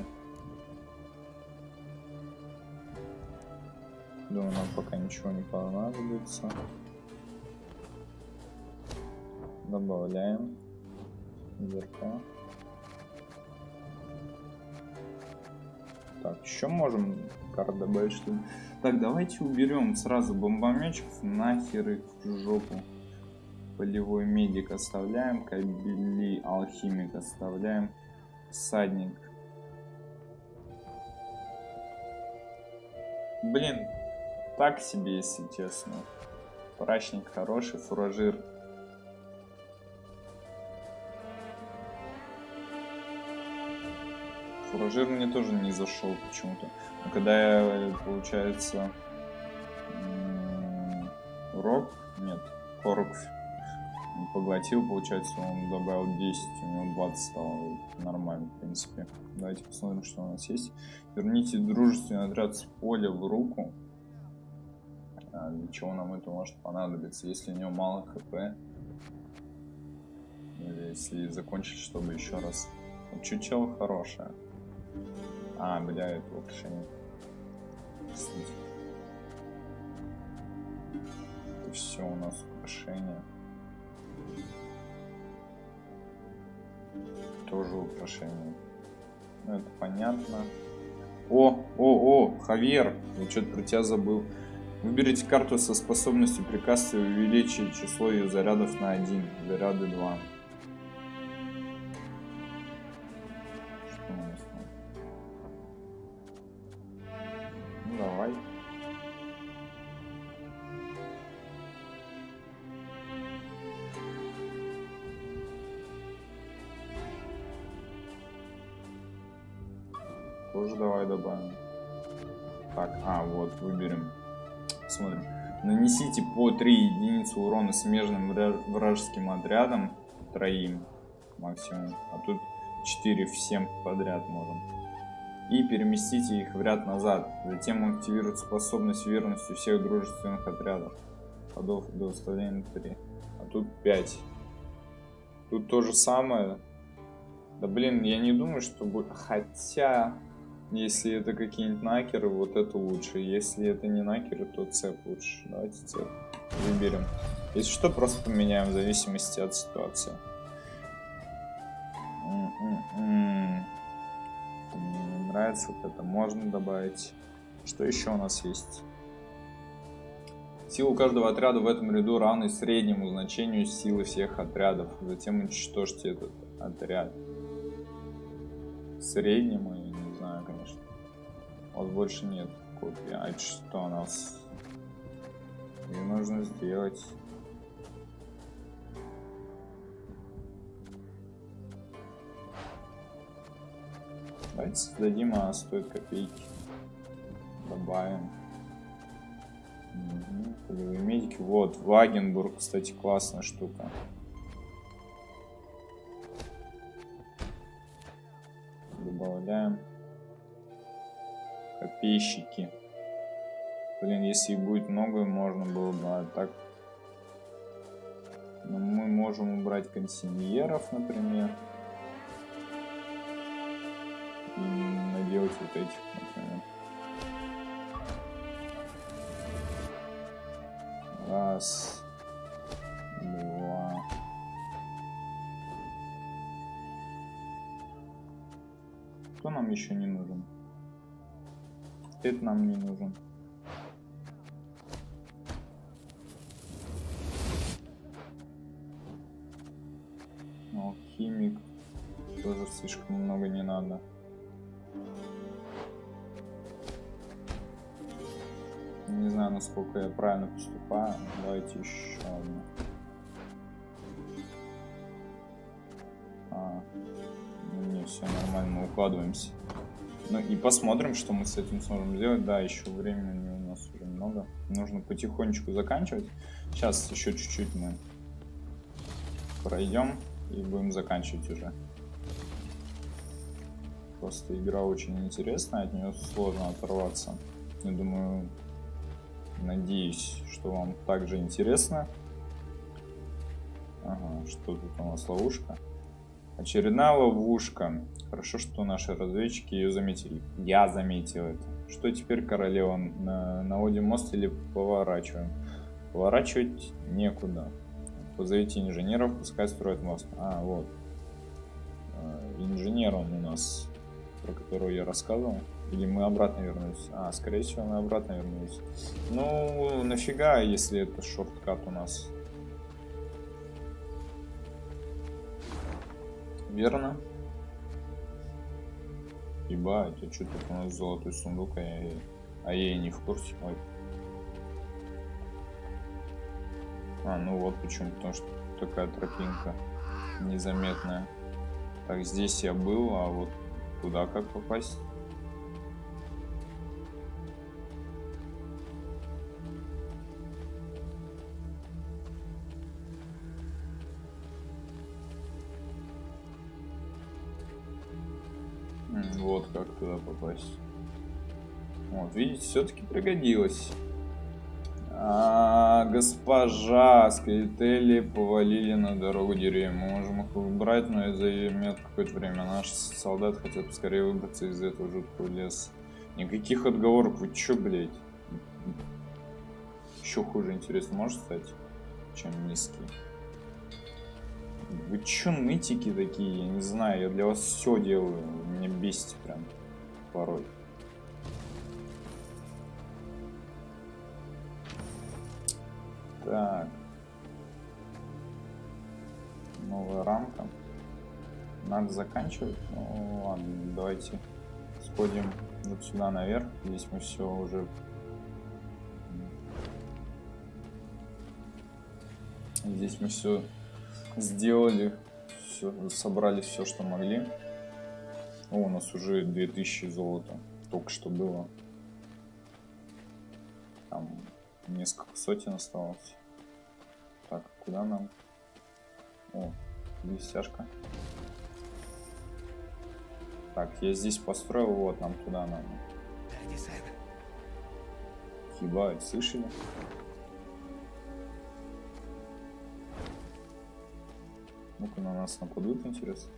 Думаю, нам пока ничего не понадобится. Добавляем. Зеркало. Так, еще можем карт добавить, что ли? Так, давайте уберем сразу бомбометчиков, нахер их в жопу. Полевой медик оставляем, кабели алхимик оставляем, садник. Блин, так себе, если честно. Прачник хороший, фуражир Фуражир мне тоже не зашел почему-то. Но когда я, получается, рок, нет, корок поглотил, получается, он добавил 10, у него 20 стало нормально, в принципе. Давайте посмотрим, что у нас есть. Верните дружественный отряд с поля в руку. А, для чего нам это может понадобиться, если у него мало хп? Или если закончить, чтобы еще раз... Чучело хорошее. А, бля, это вообще Это все у нас украшения. Тоже украшение. Ну, это понятно. О, о, о, Хавьер, я что-то про тебя забыл. Выберите карту со способностью приказ и увеличить число ее зарядов на 1, заряды 2. 3 единицы урона смежным вражеским отрядам. Троим максимум. А тут 4 всем подряд можем. И переместите их в ряд назад. Затем активирует способность верности всех дружественных отрядов. Ходов до выставления 3. А тут 5. Тут то же самое. Да блин, я не думаю, что будет... Хотя... Если это какие-нибудь накеры, вот это лучше. Если это не накеры, то цеп лучше. Давайте цеп выберем. Если что, просто поменяем в зависимости от ситуации. Мне нравится вот это. Можно добавить. Что еще у нас есть? Сила каждого отряда в этом ряду равна среднему значению силы всех отрядов. Затем уничтожьте этот отряд. Среднему у вас больше нет копии. А что у нас? Ее нужно сделать. Давайте создадим, а стоит копейки. Добавим. Угу. Полевые медики. Вот, Вагенбург, кстати, классная штука. Добавляем копейщики. Блин, если будет много, можно было бы, а так... Но ну, мы можем убрать консиньеров, например. И наделать вот этих, например. Раз. Два. Кто нам еще не нужен? Это нам не нужен. Слишком много не надо. Не знаю, насколько я правильно поступаю. Давайте еще одну. А, не, все нормально, мы укладываемся. Ну и посмотрим, что мы с этим сможем сделать. Да, еще времени у нас уже много. Нужно потихонечку заканчивать. Сейчас еще чуть-чуть мы пройдем. и будем заканчивать уже. Просто игра очень интересная, от нее сложно оторваться. Я думаю, надеюсь, что вам также интересно. Ага, что тут у нас ловушка? Очередная ловушка. Хорошо, что наши разведчики ее заметили. Я заметил это. Что теперь, королева? На, наводим мост или поворачиваем? Поворачивать некуда. Позовите инженеров, пускай строят мост. А, вот. Э, инженер он у нас, про которого я рассказывал. Или мы обратно вернулись? А, скорее всего, мы обратно вернулись. Ну, нафига, если это шорткат у нас? Верно. Ебать, а что тут у нас золотой сундук, а я, а я и не в курсе. Ой. А, ну вот почему, потому что такая тропинка незаметная. Так, здесь я был, а вот туда как попасть? Вот как туда попасть. Вот, видите, все-таки пригодилось. А, госпожа, скелетели повалили на дорогу деревья. Мы можем их убрать, но это займет какое-то время. Наши солдаты хотят поскорее выбраться из этого жуткого леса. Никаких отговорок. Вы чё, блядь? Еще хуже, интересно, может стать, чем низкий? Вы чё нытики такие? Я не знаю, я для вас все делаю. Меня бесите прям порой. Так. Новая рамка. Надо заканчивать. Ну ладно, давайте сходим вот сюда наверх. Здесь мы все уже... Здесь мы все сделали. Все, собрали все, что могли. О, у нас уже 2000 золота. Только что было. Там Несколько сотен осталось. Куда нам? О, здесь стяжка. Так, я здесь построил, вот, нам туда надо. Ебать, слышали? Ну-ка на нас нападут, интересно.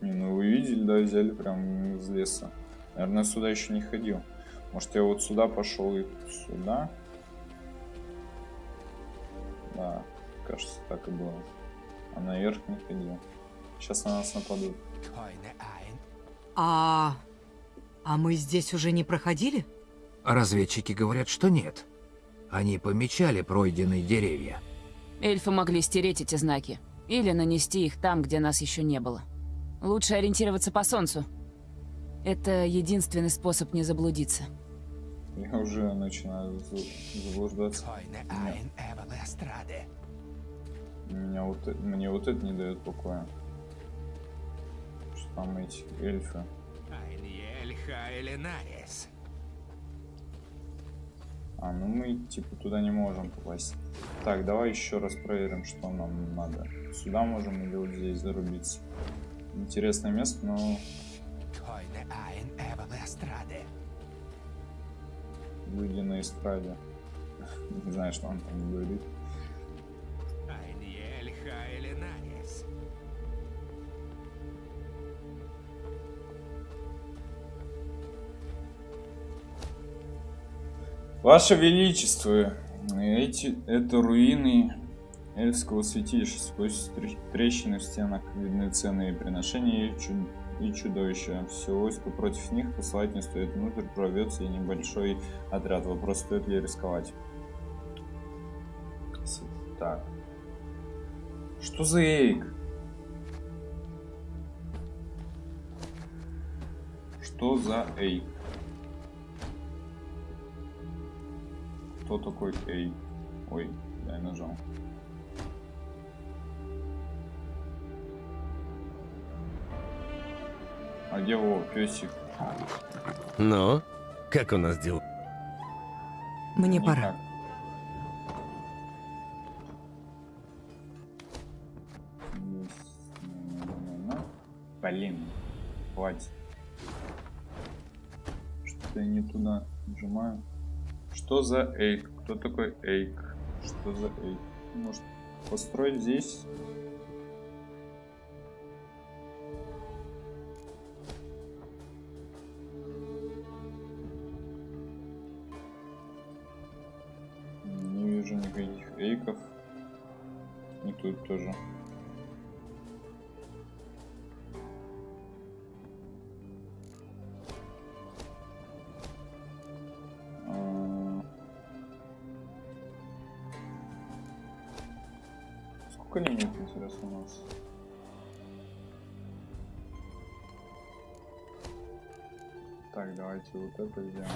Не, ну вы видели, да, взяли прям из леса. Наверное, сюда еще не ходил. Может, я вот сюда пошел и сюда? Кажется, так и было. А наверх не ходил. Сейчас на нас нападут. А... А мы здесь уже не проходили? Разведчики говорят, что нет. Они помечали пройденные деревья. Эльфы могли стереть эти знаки. Или нанести их там, где нас еще не было. Лучше ориентироваться по солнцу. Это единственный способ не заблудиться. Я уже начинаю заблуждаться. Меня, меня вот, э, мне вот это не дает покоя. Что там эти эльфы. А, ну мы типа туда не можем попасть. Так, давай еще раз проверим, что нам надо. Сюда можем или вот здесь зарубиться. Интересное место, но люди на эстраде. Не знаю, что он там говорит. Ваше Величество, эти, это руины эльфского святилища. Сквозь трещины в стенах видны ценные приношения и чуд и чудовища. Все войско против них посылать не стоит. Внутрь прорвется и небольшой отряд. Вопрос, стоит ли рисковать. Так. Что за эйк? Что за эйк? Кто такой эйк? Ой, я нажал. А где его песик? Ну, как у нас дел? Мне Никак. пора. Хватит. Что-то я не туда нажимаю. Что за эйк? Кто такой эйк? Что за эйк? Может построить здесь? Давайте вот это сделаем.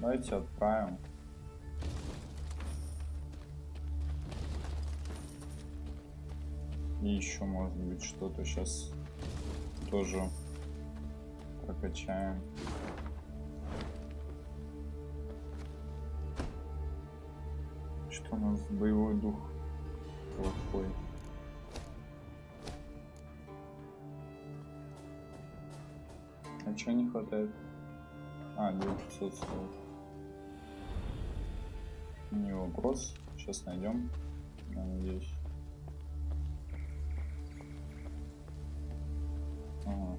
Давайте отправим. И еще может быть что-то сейчас тоже прокачаем. Что у нас боевой дух плохой. Чего не хватает? А, 900 стоит. Не вопрос. Сейчас найдем. Я надеюсь. Ага.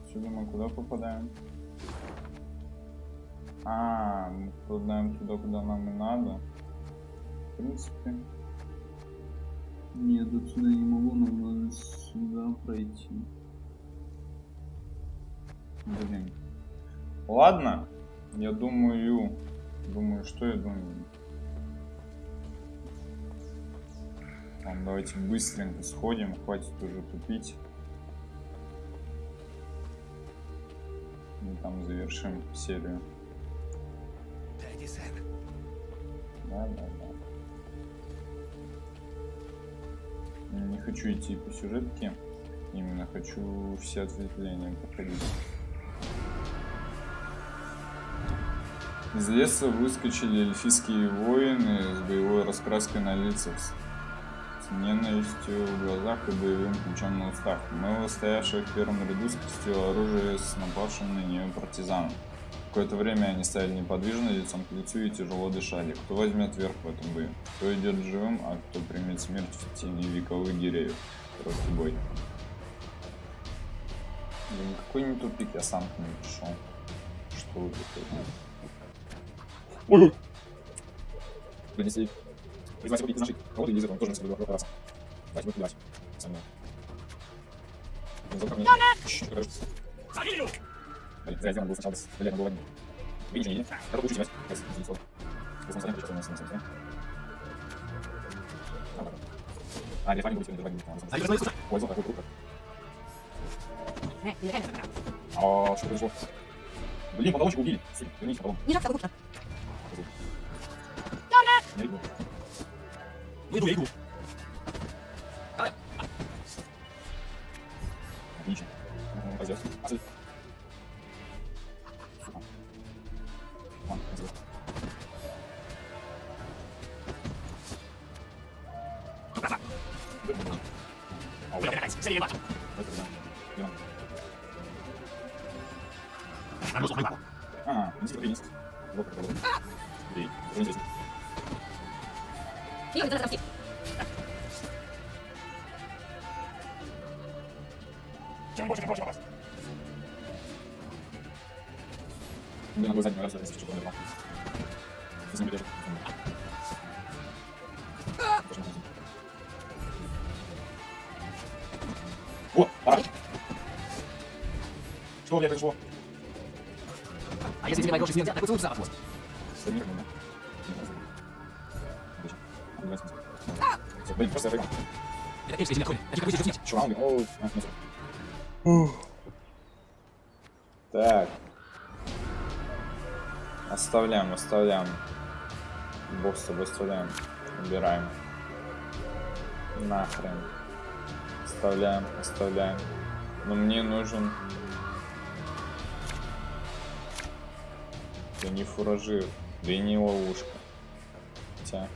Отсюда мы куда попадаем? А, мы попадаем туда, куда нам и надо. В принципе. Нет, отсюда не могу, нам сюда пройти. Блин. Ладно. Я думаю... Думаю, что я думаю? Ладно, давайте быстренько сходим. Хватит уже тупить. И там завершим серию. Да, да, да. Хочу идти по сюжетке. Именно хочу все ответвления проходить. Из леса выскочили эльфийские воины с боевой раскраской на лицах, с ненавистью в глазах и боевым ключом на устах. Мэва, стоявшая в первом ряду, спустила оружие с напавшим на нее партизаном. Какое-то время они стояли неподвижно, лицом к лицу и тяжело дышали. Кто возьмет верх в этом бою? Кто идет живым, а кто примет смерть в тени вековых деревьев? Короткий бой. Да никакой не тупик, я сам к ним пришел. Что вы такое? Ой! Принесли. Призвать убить наших. Кого-то из этого тоже на себя раз. Давайте будем убивать. Со мной. Блин, зря сделан был сначала с блядь, был один. Видите, не? Надо получить мать. Сейчас, извините, слово. Если на сейчас у нас на самом А, для вами будет сегодня два Ой, золото, какой круто. А, что произошло? Блин, потолочек убили. Верните потом. Не жалко, лучше. Я иду. Ну иду, я иду. Что у меня произошло? А если тебе мои гроши снять, так поцелуй запах блин, просто я проиграл. Это какой здесь снять. Оу. Так. Оставляем, оставляем. Бог с тобой оставляем. Убираем. Нахрен. Оставляем, оставляем. Но мне нужен... не фуражир, да и не ловушка. хотя...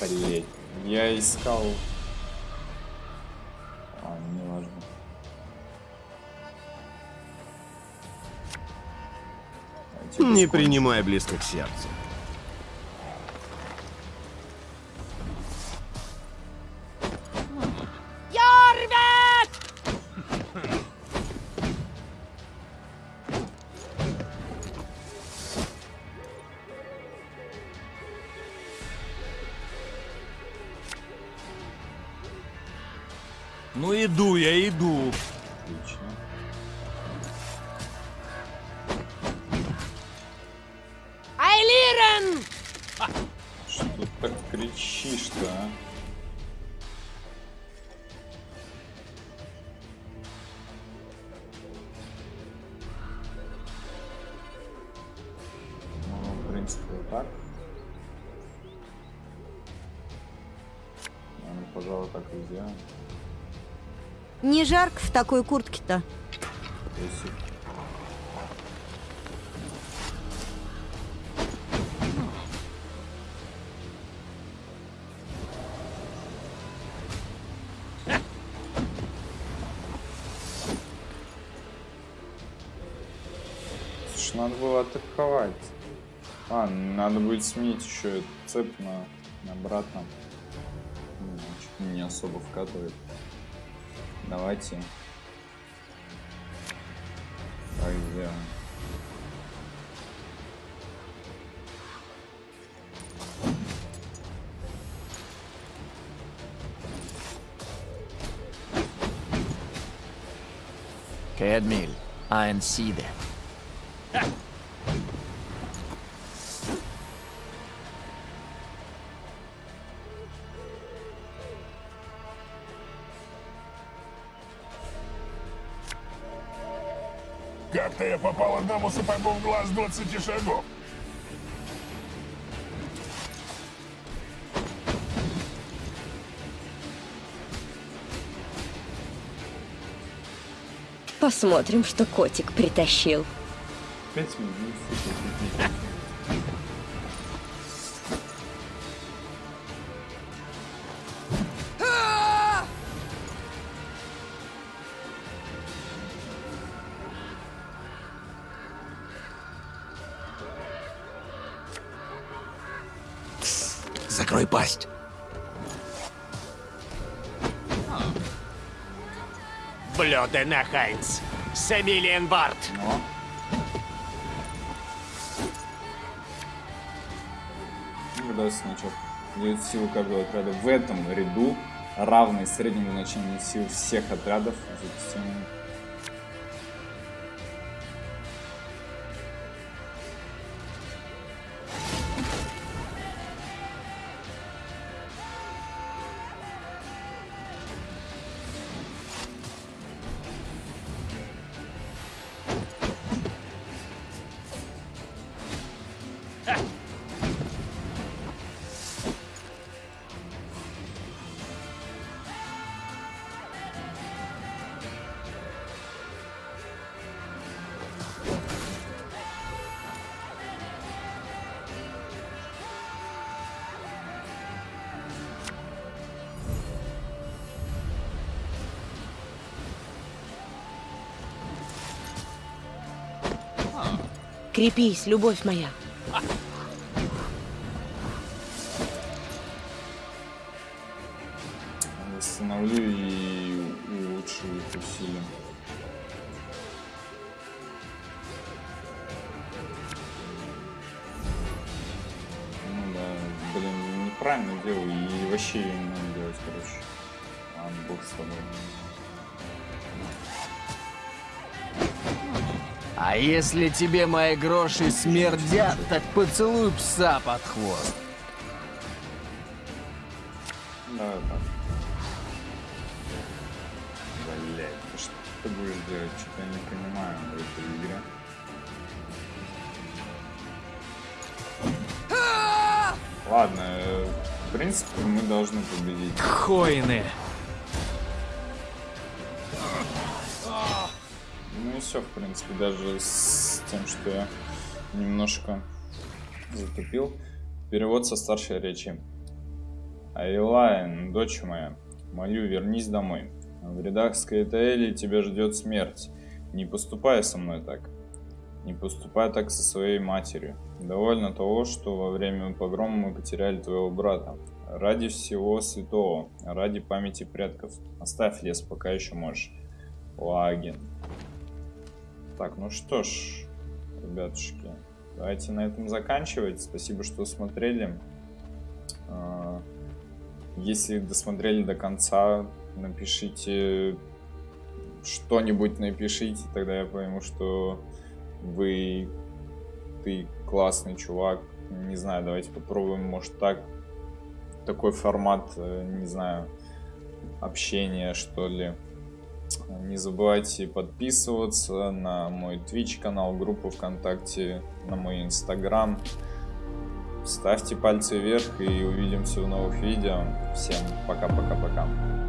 Блять, я искал... А, не важно. Не принимай близко к сердцу. В такой куртке-то. Слушай, надо было атаковать. А, надо будет сменить еще цепь на, на обратно. Ну, не особо вкатывает. Давайте. Айнсиде. Как-то я попал одному сапогу в глаз 20 шагов. Посмотрим, что котик притащил. Пять минут. Блюдена Хайнц. Семилиен Барт. Но. Когда сначала дает силу каждого отряда в этом ряду равной среднему значению сил всех отрядов запустим Крепись, любовь моя. Восстановлю и улучшу их усилия. Ну да, блин, неправильно делаю и вообще не надо делать, короче. Ладно, бог с тобой. А если тебе мои гроши смердят, так поцелуй пса под хвост. Блять, ты что ты будешь делать? Что-то я не понимаю в этой игре. Ладно, э, в принципе, мы должны победить. Хойны. Принципе, даже с тем, что я немножко затупил. Перевод со старшей речи. Айлайн, дочь моя, молю, вернись домой. В рядах Скайтаэли тебя ждет смерть. Не поступай со мной так. Не поступай так со своей матерью. Довольно того, что во время погрома мы потеряли твоего брата. Ради всего святого, ради памяти предков. Оставь лес, пока еще можешь. Лагин. Так, ну что ж, ребятушки, давайте на этом заканчивать. Спасибо, что смотрели. А, если досмотрели до конца, напишите что-нибудь напишите, тогда я пойму, что вы ты классный чувак. Не знаю, давайте попробуем, может так. Такой формат, э, не знаю, общения, что ли. Не забывайте подписываться на мой Twitch канал, группу ВКонтакте, на мой Инстаграм. Ставьте пальцы вверх и увидимся в новых видео. Всем пока-пока-пока.